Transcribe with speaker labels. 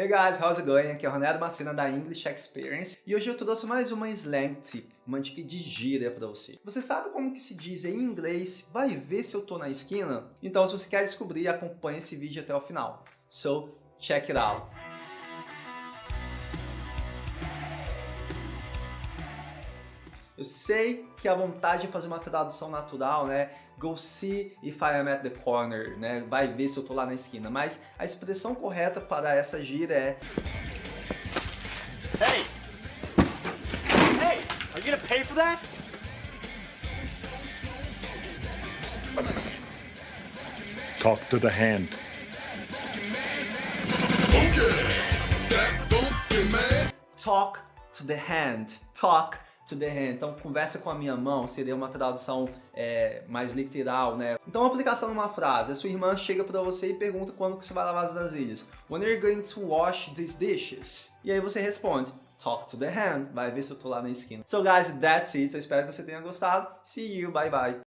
Speaker 1: Hey guys, how's it going? Aqui é o Ronaldo Macena da English Experience e hoje eu trouxe mais uma slang tip, uma dica de gíria para você. Você sabe como que se diz em inglês, vai ver se eu tô na esquina? Então se você quer descobrir, acompanhe esse vídeo até o final. So, check it out! Eu sei que a vontade de fazer uma tradução natural, né? Go see if I am at the corner, né? Vai ver se eu tô lá na esquina. Mas a expressão correta para essa gíria é...
Speaker 2: Hey! Hey! Are you gonna pay for that?
Speaker 3: Talk to the hand.
Speaker 1: Talk to the hand. Talk to the hand. Então, conversa com a minha mão seria uma tradução é, mais literal, né? Então, uma aplicação numa frase. A sua irmã chega para você e pergunta quando que você vai lavar as vasilhas. When are you going to wash these dishes? E aí você responde, talk to the hand. Vai ver se eu tô lá na esquina. So, guys, that's it. Eu espero que você tenha gostado. See you. Bye, bye.